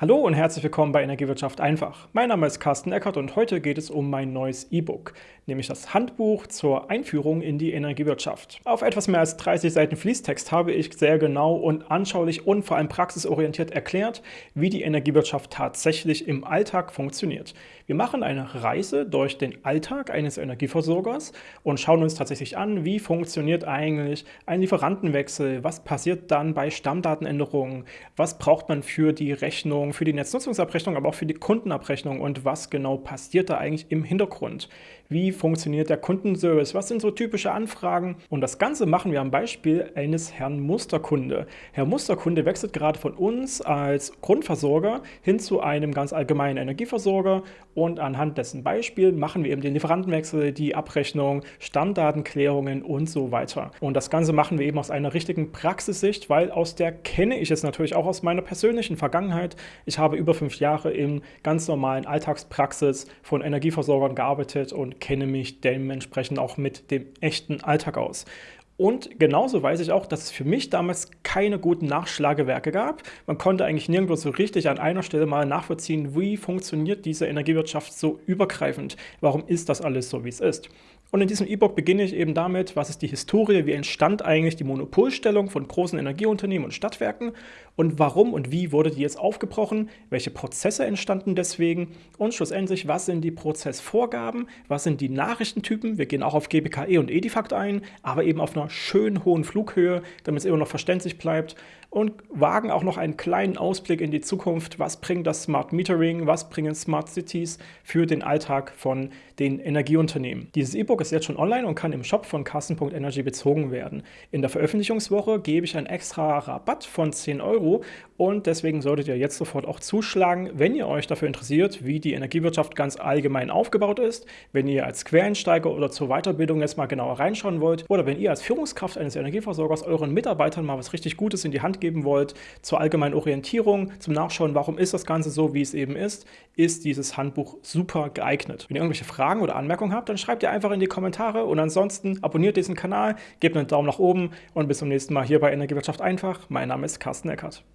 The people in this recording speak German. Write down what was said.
Hallo und herzlich willkommen bei Energiewirtschaft einfach. Mein Name ist Carsten Eckert und heute geht es um mein neues E-Book, nämlich das Handbuch zur Einführung in die Energiewirtschaft. Auf etwas mehr als 30 Seiten Fließtext habe ich sehr genau und anschaulich und vor allem praxisorientiert erklärt, wie die Energiewirtschaft tatsächlich im Alltag funktioniert. Wir machen eine Reise durch den Alltag eines Energieversorgers und schauen uns tatsächlich an, wie funktioniert eigentlich ein Lieferantenwechsel, was passiert dann bei Stammdatenänderungen, was braucht man für die Rechnung, Abrechnung, für die Netznutzungsabrechnung, aber auch für die Kundenabrechnung und was genau passiert da eigentlich im Hintergrund. Wie funktioniert der Kundenservice? Was sind so typische Anfragen? Und das Ganze machen wir am Beispiel eines Herrn Musterkunde. Herr Musterkunde wechselt gerade von uns als Grundversorger hin zu einem ganz allgemeinen Energieversorger und anhand dessen Beispiel machen wir eben den Lieferantenwechsel, die Abrechnung, Stammdatenklärungen und so weiter. Und das Ganze machen wir eben aus einer richtigen Praxissicht, weil aus der kenne ich es natürlich auch aus meiner persönlichen Vergangenheit. Ich habe über fünf Jahre in ganz normalen Alltagspraxis von Energieversorgern gearbeitet und kenne mich dementsprechend auch mit dem echten Alltag aus. Und genauso weiß ich auch, dass es für mich damals keine guten Nachschlagewerke gab. Man konnte eigentlich nirgendwo so richtig an einer Stelle mal nachvollziehen, wie funktioniert diese Energiewirtschaft so übergreifend. Warum ist das alles so, wie es ist? Und in diesem E-Book beginne ich eben damit, was ist die Historie, wie entstand eigentlich die Monopolstellung von großen Energieunternehmen und Stadtwerken und warum und wie wurde die jetzt aufgebrochen, welche Prozesse entstanden deswegen und schlussendlich, was sind die Prozessvorgaben, was sind die Nachrichtentypen, wir gehen auch auf GBKE und Edifact ein, aber eben auf einer schön hohen Flughöhe, damit es immer noch verständlich bleibt und wagen auch noch einen kleinen Ausblick in die Zukunft, was bringt das Smart Metering, was bringen Smart Cities für den Alltag von den Energieunternehmen. Dieses E-Book E-Book ist jetzt schon online und kann im Shop von Carsten.energy bezogen werden. In der Veröffentlichungswoche gebe ich einen extra Rabatt von 10 Euro und deswegen solltet ihr jetzt sofort auch zuschlagen, wenn ihr euch dafür interessiert, wie die Energiewirtschaft ganz allgemein aufgebaut ist, wenn ihr als Quereinsteiger oder zur Weiterbildung jetzt mal genauer reinschauen wollt oder wenn ihr als Führungskraft eines Energieversorgers euren Mitarbeitern mal was richtig Gutes in die Hand geben wollt, zur allgemeinen Orientierung, zum Nachschauen, warum ist das Ganze so, wie es eben ist, ist dieses Handbuch super geeignet. Wenn ihr irgendwelche Fragen oder Anmerkungen habt, dann schreibt ihr einfach in die Kommentare und ansonsten abonniert diesen Kanal, gebt einen Daumen nach oben und bis zum nächsten Mal hier bei Energiewirtschaft einfach. Mein Name ist Carsten Eckert.